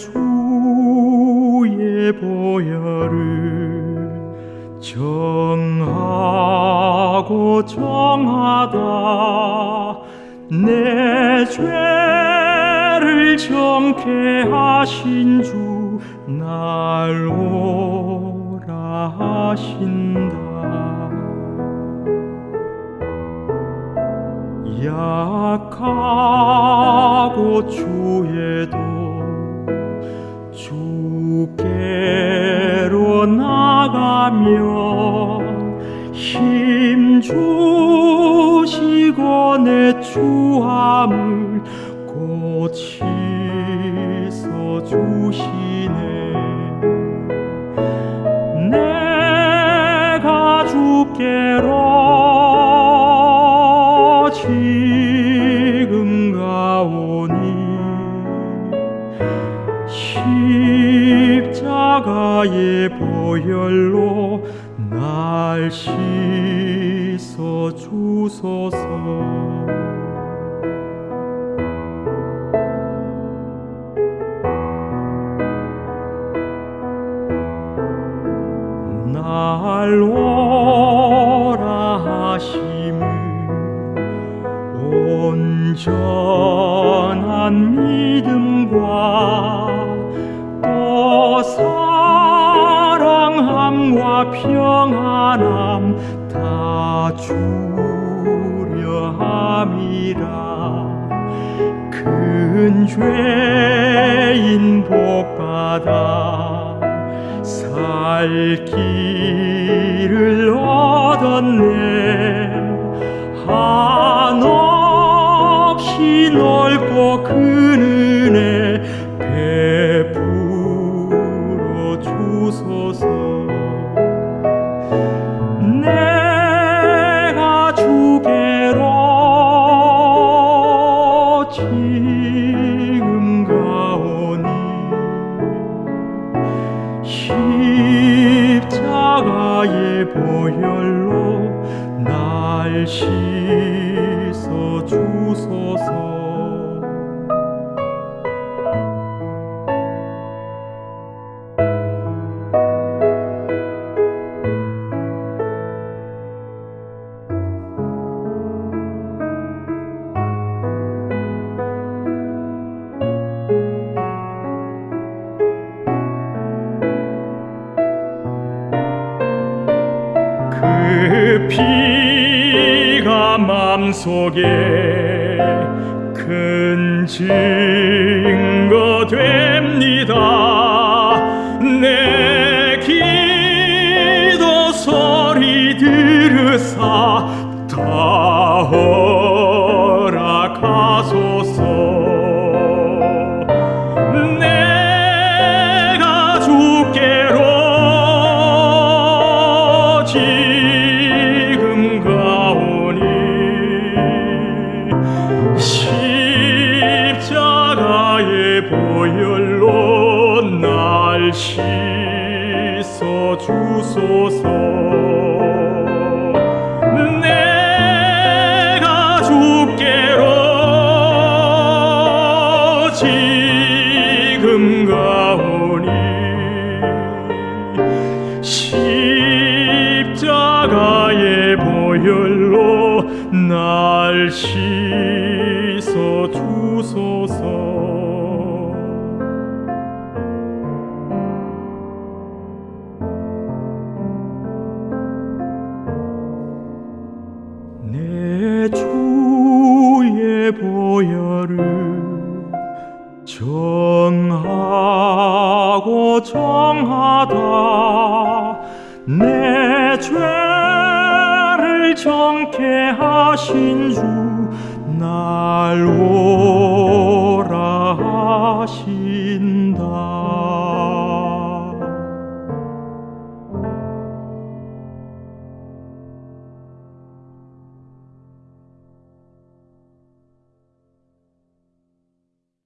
내 주의 보혈을 정하고 정하다. 내 죄를 정케 하신 주 날 오라 하신다. 약하고 주에도 주께로 나가면 힘 주시고 내 주함을 고치서 주시네. 내가 주께로 십자가의 보혈로 날 씻어 주소서. 날 오라 하심을 온전한 믿음과 또 사랑함과 평안함 다 주려 함이라. 큰 죄인 복받아 살 길을 얻었네. 한없 보혈로 날 씻어 주소서 그 피가 맘속에 큰 증거 됩니다. 내 기도 소리 들으사 다허 십자가의 보혈로 날 씻어 주소서. 내가 주께로 지금 가오니 십자가의 보혈로 날 씻어 주소서 주의 보혈을 정하고 정하다. 내 죄를 정케 하신 주날 하시